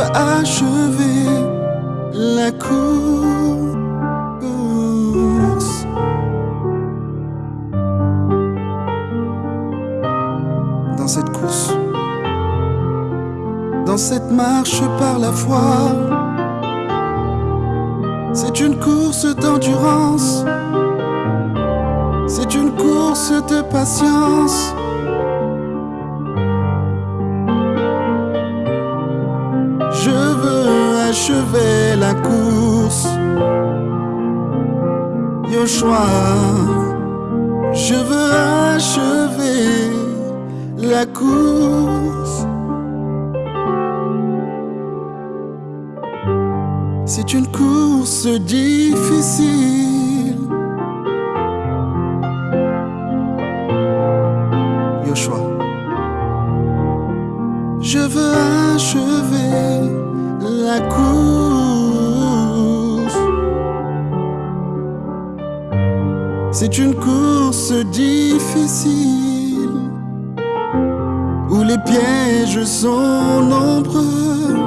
achever la course. Dans cette course, dans cette marche par la foi, c'est une course d'endurance, c'est une course de patience. Achever la course. Yoshua, je veux achever la course. C'est une course difficile. Yoshua, je veux C'est une course difficile où les pièges sont nombreux.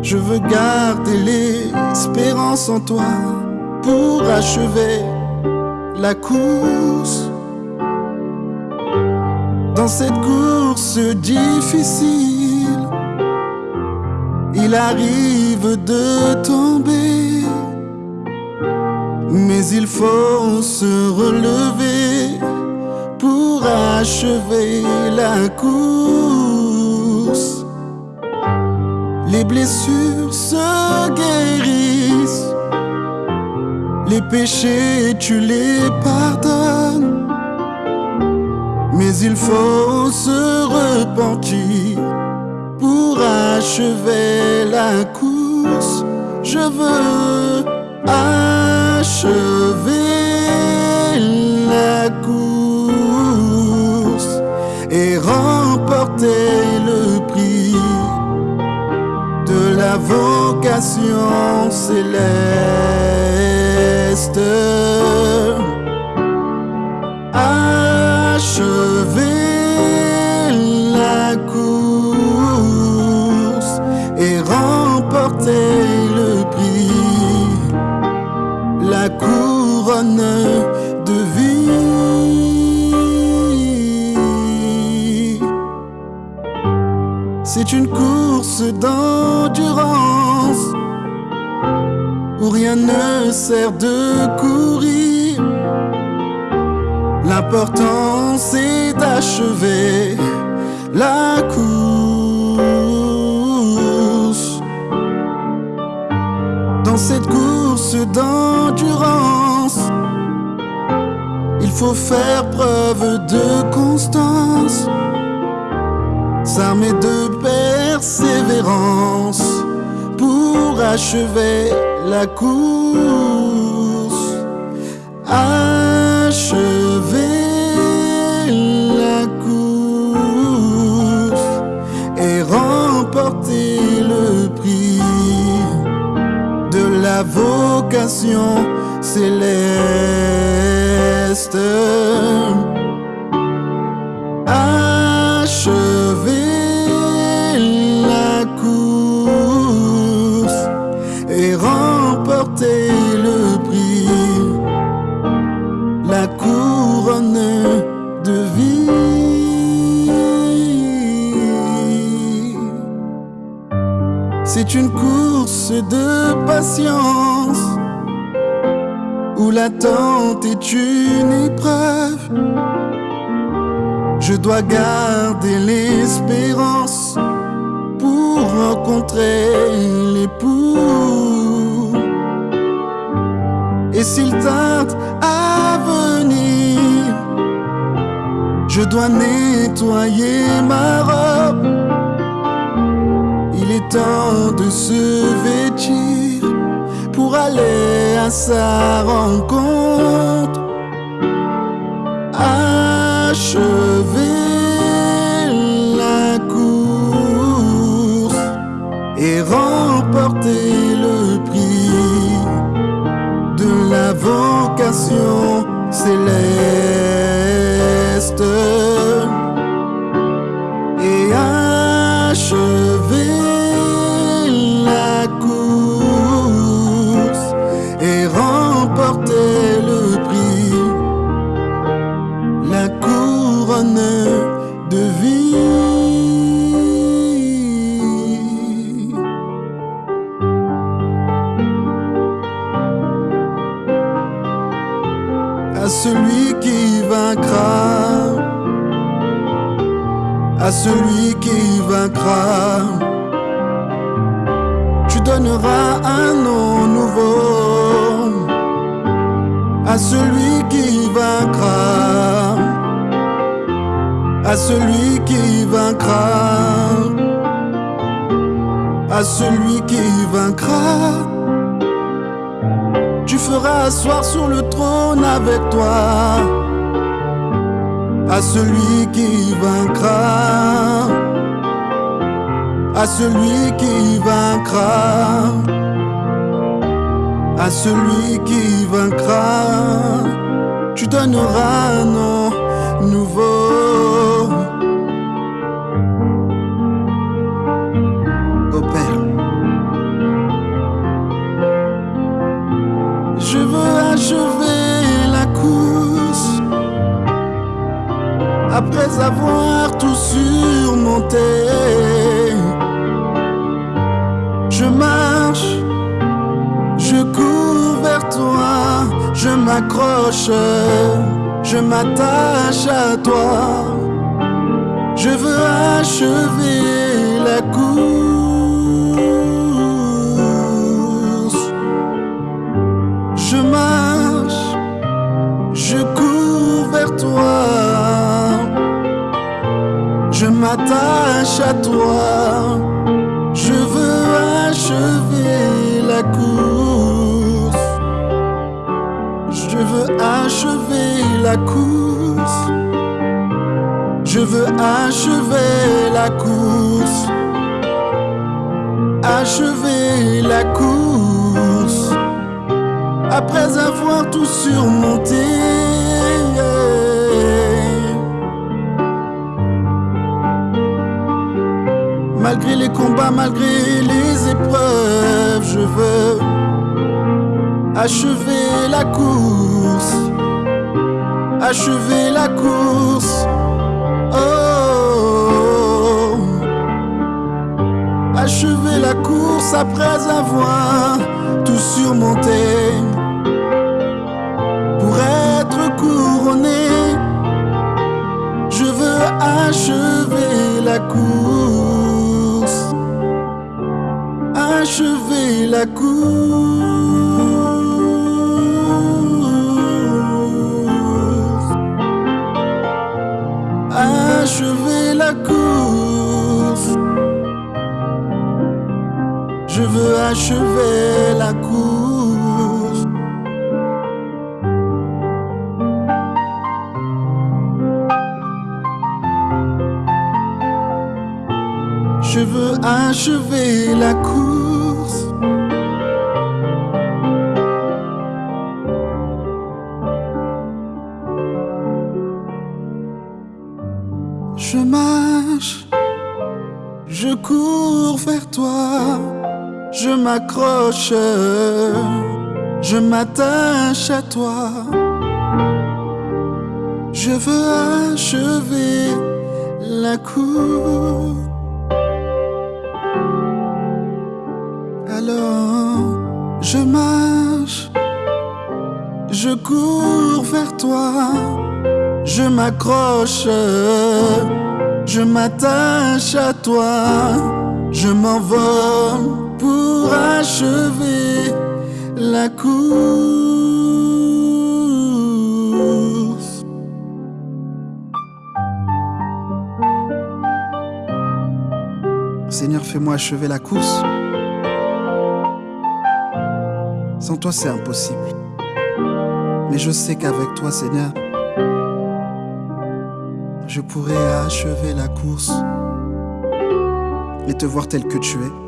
Je veux garder l'espérance en toi pour achever la course. Dans cette course difficile, il arrive de tomber, mais il faut se relever pour achever la course. Les blessures se guérissent, les péchés tu les pardonnes. Mais il faut se repentir pour achever la course. Je veux achever la course et remporter le prix de la vocation céleste. C'est une course d'endurance où rien ne sert de courir. L'important c'est d'achever la course. Dans cette course d'endurance, il faut faire preuve de constance, s'armer de persévérance pour achever la course. Achever la course et remporter le prix de la vocation céleste. Et remporter le prix, la couronne de vie. C'est une course de patience où l'attente est une épreuve. Je dois garder l'espérance pour rencontrer l'époux. Et s'il tarde à venir, je dois nettoyer ma robe. Il est temps de se vêtir pour aller à sa rencontre. et achever la course et remporter le prix, la couronne de vie. À celui qui vaincra à celui qui vaincra, tu donneras un nom nouveau à celui qui vaincra, à celui qui vaincra, à celui qui vaincra. Tu feras asseoir sur le trône avec toi, à celui qui vaincra, à celui qui vaincra à celui qui vaincra, tu donneras un nom nouveau. Après avoir tout surmonté. Je marche je cours vers toi, je m'accroche, je m'attache à toi. Je veux achever Je veux achever la course. Achever la course. Après avoir tout surmonté. Malgré les combats, malgré les épreuves, je veux achever la course, achever la course. Oh, achever la course après avoir tout surmonté. Pour être couronné, je veux achever la course, achever la course. Achever la course. Je veux achever la course. Je veux achever la course. Je m'attache à toi. Je veux achever la cour. Alors, je marche, je cours vers toi. Je m'accroche, je m'attache à toi, je m'envole achever la course. Seigneur, fais-moi achever la course. Sans toi, c'est impossible. Mais je sais qu'avec toi, Seigneur, je pourrais achever la course et te voir tel que tu es.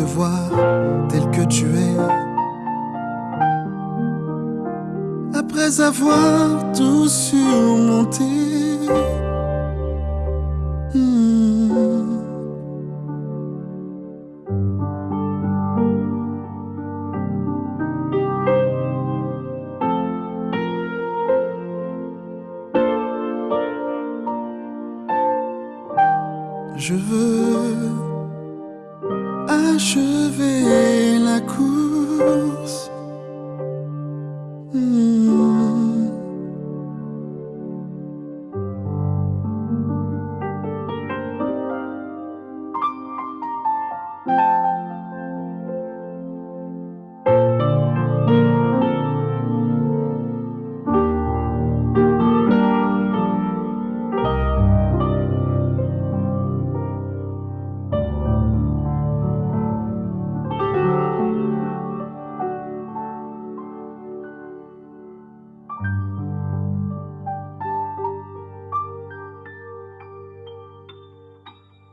Te voir tel que tu es. Après avoir tout surmonté. achevé la course.